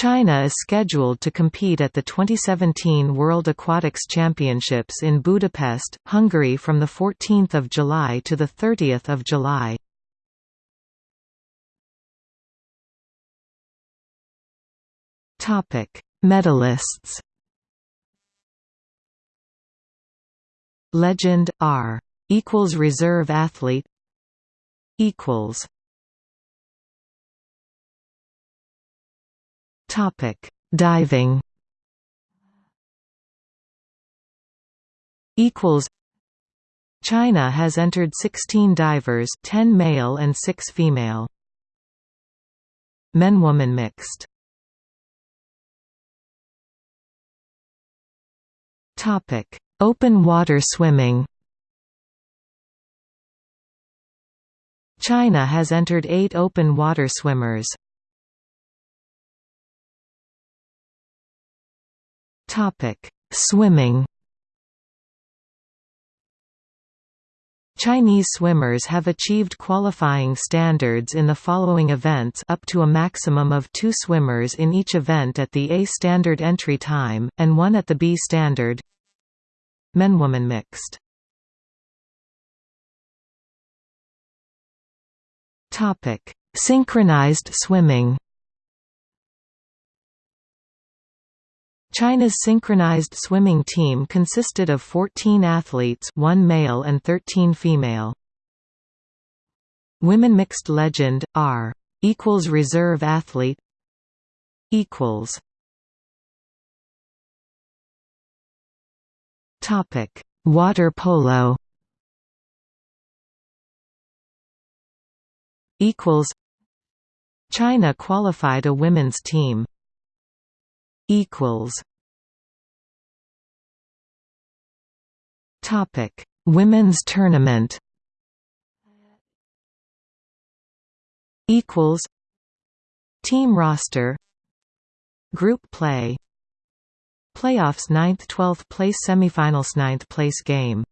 China is scheduled to compete at the 2017 World Aquatics Championships in Budapest, Hungary from 14 July to 30 July. Medalists Legend R equals reserve athlete equals Topic: Diving. Equals. China has entered 16 divers, 10 male and 6 female. Men-woman mixed. Topic: Open water swimming. China has entered 8 open water swimmers. Topic: Swimming. Chinese swimmers have achieved qualifying standards in the following events up to a maximum of two swimmers in each event at the A standard entry time, and one at the B standard. Men-woman mixed. Synchronized swimming China's synchronized swimming team consisted of 14 athletes one male and 13 female. Women mixed legend, R equals reserve athlete equals Topic Water polo equals China qualified a women's team equals Topic: Women's Tournament. Equals. Team roster. Group play. Playoffs 9th 12th place semifinals 9th place game